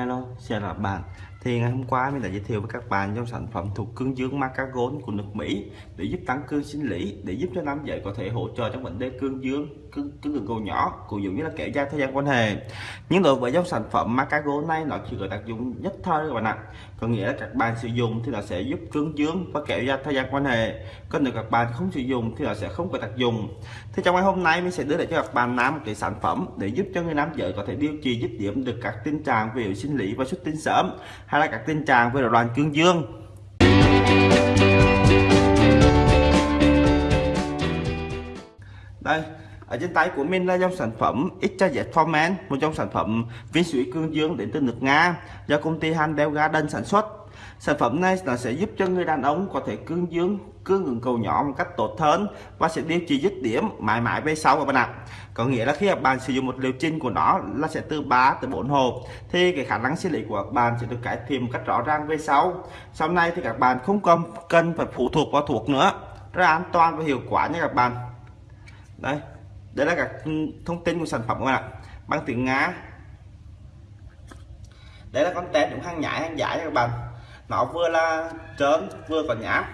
Hello, chào là bạn. Thì ngày hôm qua mình đã giới thiệu với các bạn trong sản phẩm thuộc cương dương Macagon của nước Mỹ để giúp tăng cương sinh lý, để giúp cho nam giới có thể hỗ trợ trong vấn đề cương dương, cương cương cường cầu nhỏ, cũng giống như là kéo dài thời gian quan hệ. Nhưng đối với dòng sản phẩm Macagon này nó chỉ có tác dụng nhất thời các bạn ạ. Có nghĩa là các bạn sử dụng thì nó sẽ giúp cương dương và kéo dài thời gian quan hệ. Còn nếu các bạn không sử dụng thì nó sẽ không có tác dụng. Thì trong ngày hôm nay mình sẽ đưa lại cho các bạn nam một cái sản phẩm để giúp cho người nam giới có thể điều trị dứt điểm được các tình trạng về sinh lý và xuất tinh sớm hay là các tình trạng về rối loạn cương dương. Đây, ở trên tay của mình là dòng sản phẩm XJZ Forman một dòng sản phẩm viên sủi cương dương đến từ nước Nga do công ty Handel Garden sản xuất sản phẩm này là sẽ giúp cho người đàn ông có thể cương dương, cương ngừng cầu nhỏ một cách tốt hơn và sẽ điều trị dứt điểm mãi mãi về sau các bạn ạ. Có nghĩa là khi các bạn sử dụng một liều trình của nó là sẽ từ 3 tới 4 hộp thì cái khả năng sinh lý của các bạn sẽ được cải thiện một cách rõ ràng về sau. Sau này thì các bạn không cần cần phải phụ thuộc vào thuốc nữa, rất an toàn và hiệu quả nha các bạn. Đây đây là các thông tin của sản phẩm các bạn ạ. Bằng tiếng Nga. Đây là con tem cũng hàng nhái, hàng giải các bạn nó vừa là trơn vừa có nhám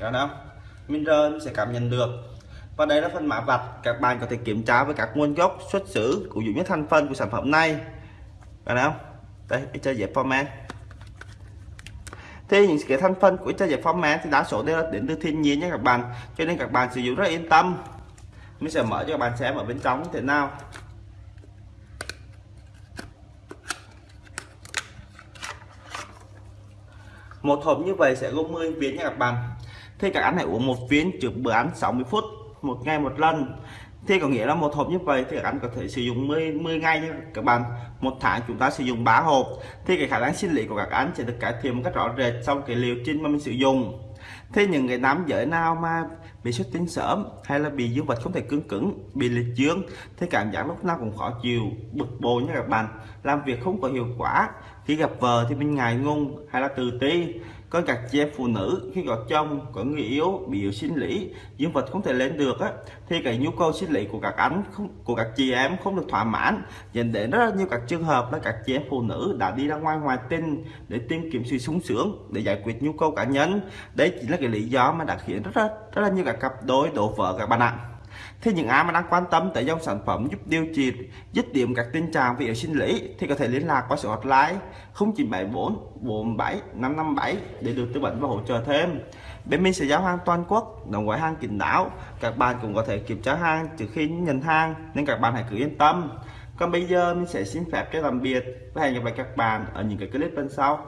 Thấy không? Mình rơi mình sẽ cảm nhận được. Và đây là phần mã vạch các bạn có thể kiểm tra với các nguồn gốc xuất xứ của dụng những thành phần của sản phẩm này. Thấy không? Đây chơi dẹp format. Thì những cái thành phần của chơi dẹp format thì đa số đều là đến từ thiên nhiên nhé các bạn. Cho nên các bạn sử dụng rất yên tâm. Mình sẽ mở cho các bạn xem ở bên trong như thế nào. Một hộp như vậy sẽ gồm 10 viên nha các bạn. Thì các anh hãy uống một viên trước bữa ăn 60 phút, một ngày một lần. Thì có nghĩa là một hộp như vậy thì các anh có thể sử dụng 10 10 ngày nha các bạn. Một tháng chúng ta sử dụng 3 hộp. Thì cái khả năng sinh lý của các anh sẽ được cải thiện một cách rõ rệt trong cái liều trình mà mình sử dụng thế những người nam giới nào mà bị xuất tinh sớm hay là bị dương vật không thể cứng cứng, bị liệt dương thế cảm giác lúc nào cũng khó chịu, bực bội nha các bạn. Làm việc không có hiệu quả, khi gặp vợ thì mình ngại ngùng hay là từ ti. Có các chị em phụ nữ, khi có chồng, có người yếu bị yếu sinh lý, dương vật không thể lên được á, thì cái nhu cầu sinh lý của các anh không, của các chị em không được thỏa mãn, dẫn đến rất là nhiều các trường hợp là các chị em phụ nữ đã đi ra ngoài ngoài tinh để tìm kiếm sự sung sướng, để giải quyết nhu cầu cá nhân. Đấy chính là cái lý do mà đã khiến rất rất, rất là nhiều các cặp đôi đổ vỡ các bạn ạ thì những ai mà đang quan tâm tới dòng sản phẩm giúp điều trị dứt điểm các tình trạng về sinh lý thì có thể liên lạc qua số hotline 0974 47 557 để được tư vấn và hỗ trợ thêm. Bên mình sẽ giao hàng toàn quốc, đồng gói hàng kín đáo. Các bạn cũng có thể kiểm tra hàng trước khi nhận hàng nên các bạn hãy cứ yên tâm. Còn bây giờ mình sẽ xin phép cho tạm biệt và hẹn gặp lại các bạn ở những cái clip bên sau.